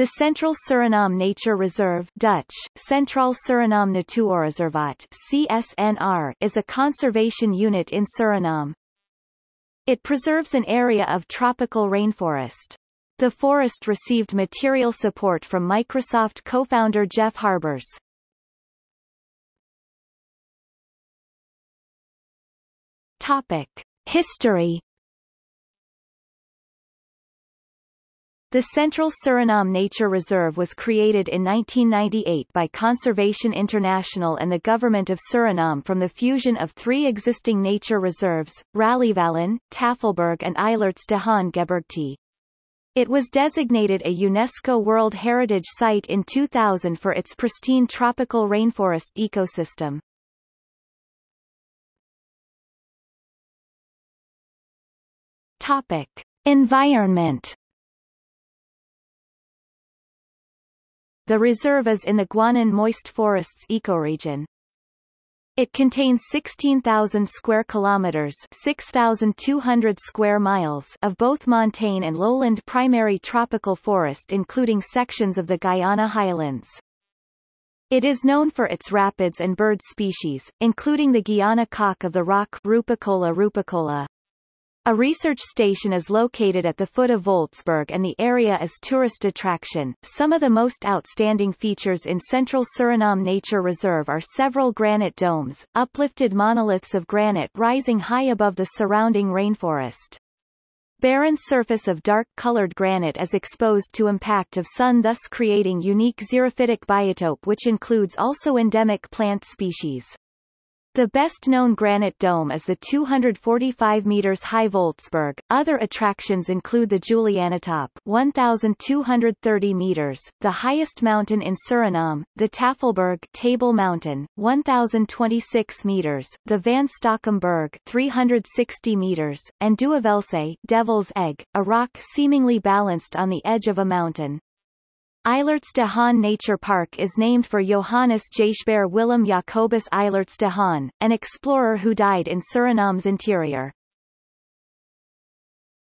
The Central Suriname Nature Reserve Dutch, Centraal Suriname Natuurreservaat CSNR, is a conservation unit in Suriname. It preserves an area of tropical rainforest. The forest received material support from Microsoft co-founder Jeff Harbers. Topic. History The Central Suriname Nature Reserve was created in 1998 by Conservation International and the Government of Suriname from the fusion of three existing nature reserves, Raleighvallen, Tafelberg and Eilerts de Haan Gebergte. It was designated a UNESCO World Heritage Site in 2000 for its pristine tropical rainforest ecosystem. Topic. Environment The reserve is in the Guianan moist forests ecoregion. It contains 16,000 square kilometers, 6,200 square miles of both montane and lowland primary tropical forest including sections of the Guyana highlands. It is known for its rapids and bird species, including the Guiana cock of the rock Rupicola rupicola. A research station is located at the foot of Voltzberg and the area is tourist attraction. Some of the most outstanding features in Central Suriname Nature Reserve are several granite domes, uplifted monoliths of granite rising high above the surrounding rainforest. Barren surface of dark-colored granite is exposed to impact of sun thus creating unique xerophytic biotope which includes also endemic plant species. The best-known granite dome is the 245 meters high Voltzberg. Other attractions include the Julianatop, 1,230 meters, the highest mountain in Suriname, the Tafelberg Table Mountain, 1,026 meters, the Van Stockumberg, 360 meters, and Duivelse Devil's Egg, a rock seemingly balanced on the edge of a mountain. Eilerts de Haan Nature Park is named for Johannes Gijsberg Willem Jacobus Eilerts de Haan, an explorer who died in Suriname's interior.